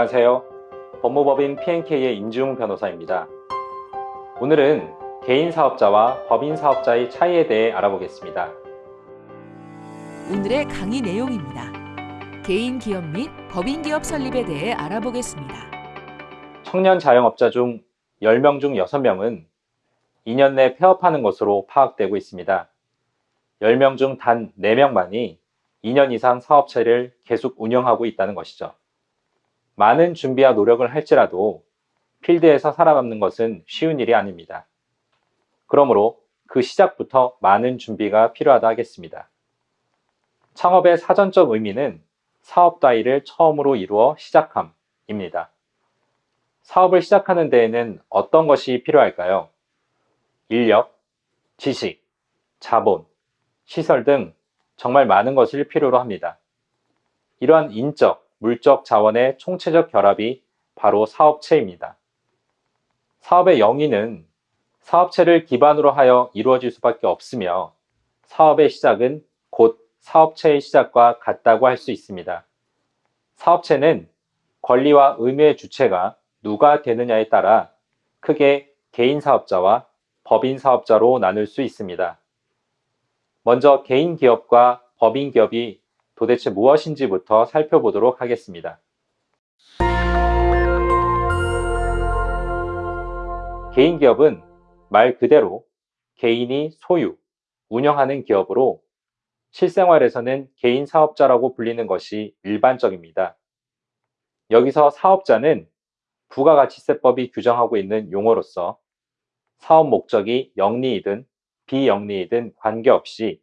안녕하세요. 법무법인 PNK의 임지웅 변호사입니다. 오늘은 개인 사업자와 법인 사업자의 차이에 대해 알아보겠습니다. 오늘의 강의 내용입니다. 개인 기업 및 법인 기업 설립에 대해 알아보겠습니다. 청년 자영업자 중 10명 중 6명은 2년 내 폐업하는 것으로 파악되고 있습니다. 10명 중 단 4명만이 2년 이상 사업체를 계속 운영하고 있다는 것이죠. 많은 준비와 노력을 할지라도 필드에서 살아남는 것은 쉬운 일이 아닙니다. 그러므로 그 시작부터 많은 준비가 필요하다 하겠습니다. 창업의 사전적 의미는 사업 따위를 처음으로 이루어 시작함입니다. 사업을 시작하는 데에는 어떤 것이 필요할까요? 인력, 지식, 자본, 시설 등 정말 많은 것을 필요로 합니다. 이러한 인적, 물적 자원의 총체적 결합이 바로 사업체입니다. 사업의 영위는 사업체를 기반으로 하여 이루어질 수밖에 없으며 사업의 시작은 곧 사업체의 시작과 같다고 할 수 있습니다. 사업체는 권리와 의무의 주체가 누가 되느냐에 따라 크게 개인 사업자와 법인 사업자로 나눌 수 있습니다. 먼저 개인 기업과 법인 기업이 도대체 무엇인지부터 살펴보도록 하겠습니다. 개인 기업은 말 그대로 개인이 소유, 운영하는 기업으로 실생활에서는 개인 사업자라고 불리는 것이 일반적입니다. 여기서 사업자는 부가가치세법이 규정하고 있는 용어로서 사업 목적이 영리이든 비영리이든 관계없이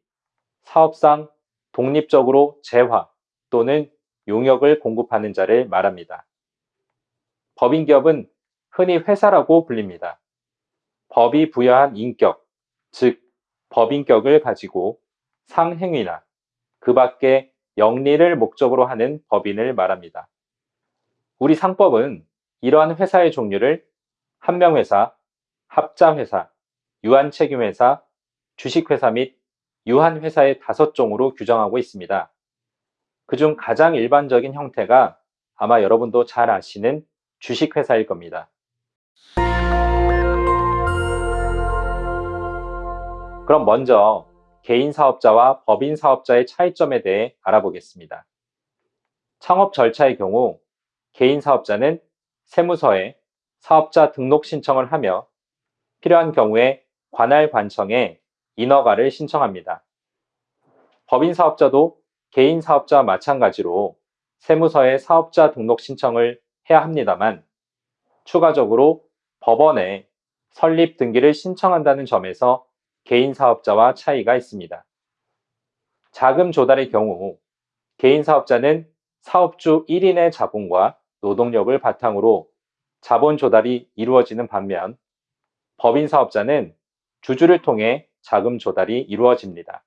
사업상 독립적으로 재화 또는 용역을 공급하는 자를 말합니다. 법인기업은 흔히 회사라고 불립니다. 법이 부여한 인격, 즉 법인격을 가지고 상행위나 그 밖에 영리를 목적으로 하는 법인을 말합니다. 우리 상법은 이러한 회사의 종류를 한명회사, 합자회사, 유한책임회사, 주식회사 및 유한 회사의 다섯 종으로 규정하고 있습니다. 그중 가장 일반적인 형태가 아마 여러분도 잘 아시는 주식회사일 겁니다. 그럼 먼저 개인 사업자와 법인 사업자의 차이점에 대해 알아보겠습니다. 창업 절차의 경우 개인 사업자는 세무서에 사업자 등록 신청을 하며 필요한 경우에 관할 관청에 인허가를 신청합니다. 법인 사업자도 개인 사업자와 마찬가지로 세무서에 사업자 등록 신청을 해야 합니다만 추가적으로 법원에 설립 등기를 신청한다는 점에서 개인 사업자와 차이가 있습니다. 자금 조달의 경우 개인 사업자는 사업주 1인의 자본과 노동력을 바탕으로 자본 조달이 이루어지는 반면 법인 사업자는 주주를 통해 자금 조달이 이루어집니다.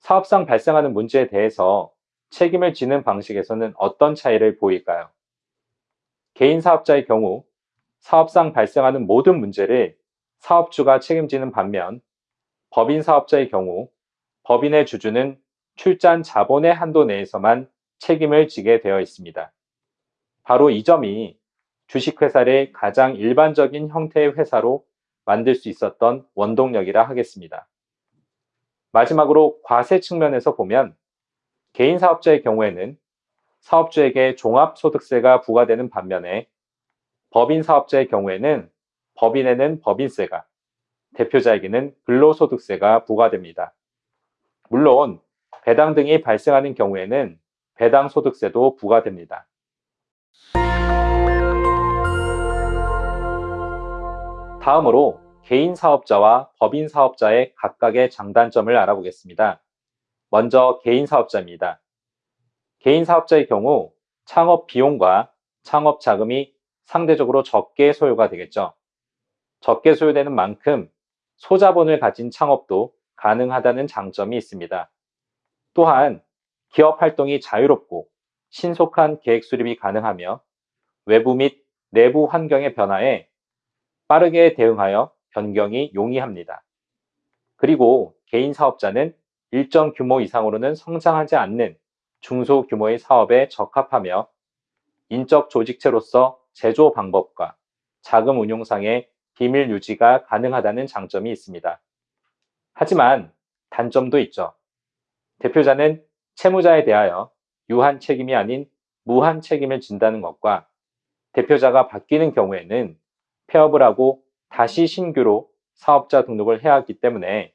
사업상 발생하는 문제에 대해서 책임을 지는 방식에서는 어떤 차이를 보일까요? 개인 사업자의 경우 사업상 발생하는 모든 문제를 사업주가 책임지는 반면 법인 사업자의 경우 법인의 주주는 출잔 자본의 한도 내에서만 책임을 지게 되어 있습니다. 바로 이 점이 주식회사를 가장 일반적인 형태의 회사로 만들 수 있었던 원동력이라 하겠습니다. 마지막으로 과세 측면에서 보면 개인 사업자의 경우에는 사업주에게 종합소득세가 부과되는 반면에 법인 사업자의 경우에는 법인에는 법인세가, 대표자에게는 근로소득세가 부과됩니다. 물론 배당 등이 발생하는 경우에는 배당 소득세도 부과됩니다. 다음으로 개인 사업자와 법인 사업자의 각각의 장단점을 알아보겠습니다. 먼저 개인 사업자입니다. 개인 사업자의 경우 창업 비용과 창업 자금이 상대적으로 적게 소요가 되겠죠. 적게 소요되는 만큼 소자본을 가진 창업도 가능하다는 장점이 있습니다. 또한 기업 활동이 자유롭고 신속한 계획 수립이 가능하며 외부 및 내부 환경의 변화에 빠르게 대응하여 변경이 용이합니다. 그리고 개인 사업자는 일정 규모 이상으로는 성장하지 않는 중소 규모의 사업에 적합하며 인적 조직체로서 제조 방법과 자금 운용상의 비밀 유지가 가능하다는 장점이 있습니다. 하지만 단점도 있죠. 대표자는 채무자에 대하여 유한 책임이 아닌 무한 책임을 진다는 것과 대표자가 바뀌는 경우에는 폐업을 하고 다시 신규로 사업자 등록을 해야 하기 때문에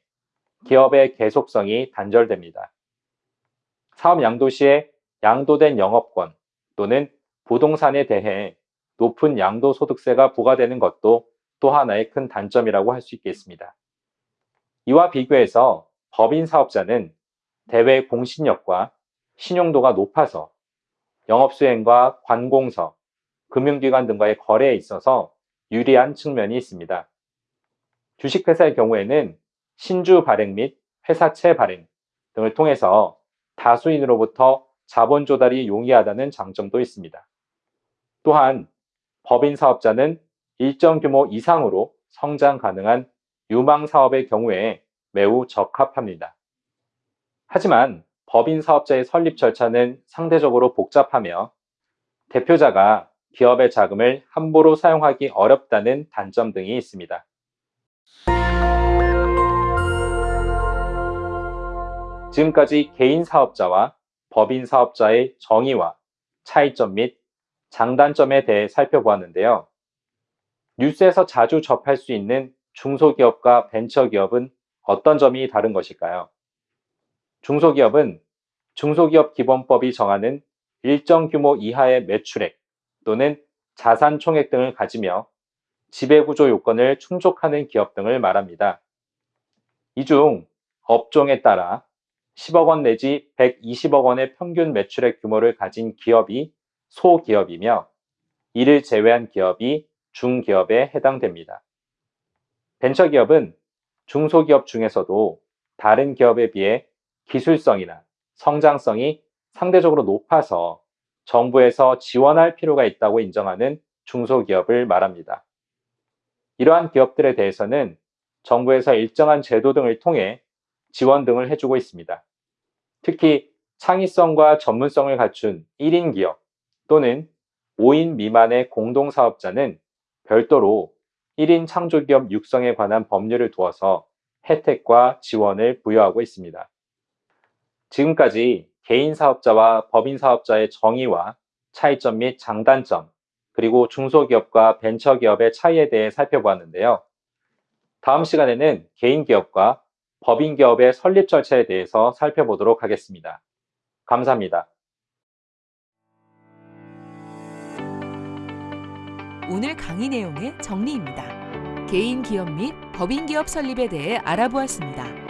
기업의 계속성이 단절됩니다. 사업 양도 시에 양도된 영업권 또는 부동산에 대해 높은 양도소득세가 부과되는 것도 또 하나의 큰 단점이라고 할 수 있겠습니다. 이와 비교해서 법인 사업자는 대외 공신력과 신용도가 높아서 영업수행과 관공서, 금융기관 등과의 거래에 있어서 유리한 측면이 있습니다. 주식회사의 경우에는 신주 발행 및 회사채 발행 등을 통해서 다수인으로부터 자본 조달이 용이하다는 장점도 있습니다. 또한 법인 사업자는 일정 규모 이상으로 성장 가능한 유망 사업의 경우에 매우 적합합니다. 하지만 법인 사업자의 설립 절차는 상대적으로 복잡하며 대표자가 기업의 자금을 함부로 사용하기 어렵다는 단점 등이 있습니다. 지금까지 개인 사업자와 법인 사업자의 정의와 차이점 및 장단점에 대해 살펴보았는데요. 뉴스에서 자주 접할 수 있는 중소기업과 벤처기업은 어떤 점이 다른 것일까요? 중소기업은 중소기업 기본법이 정하는 일정 규모 이하의 매출액 또는 자산 총액 등을 가지며 지배구조 요건을 충족하는 기업 등을 말합니다. 이 중 업종에 따라 10억 원 내지 120억 원의 평균 매출액 규모를 가진 기업이 소기업이며 이를 제외한 기업이 중기업에 해당됩니다. 벤처기업은 중소기업 중에서도 다른 기업에 비해 기술성이나 성장성이 상대적으로 높아서 정부에서 지원할 필요가 있다고 인정하는 중소기업을 말합니다. 이러한 기업들에 대해서는 정부에서 일정한 제도 등을 통해 지원 등을 해주고 있습니다. 특히 창의성과 전문성을 갖춘 1인 기업 또는 5인 미만의 공동사업자는 별도로 1인 창조기업 육성에 관한 법률을 두어서 혜택과 지원을 부여하고 있습니다. 지금까지 개인 사업자와 법인 사업자의 정의와 차이점 및 장단점, 그리고 중소기업과 벤처기업의 차이에 대해 살펴보았는데요. 다음 시간에는 개인 기업과 법인 기업의 설립 절차에 대해서 살펴보도록 하겠습니다. 감사합니다. 오늘 강의 내용의 정리입니다. 개인 기업 및 법인 기업 설립에 대해 알아보았습니다.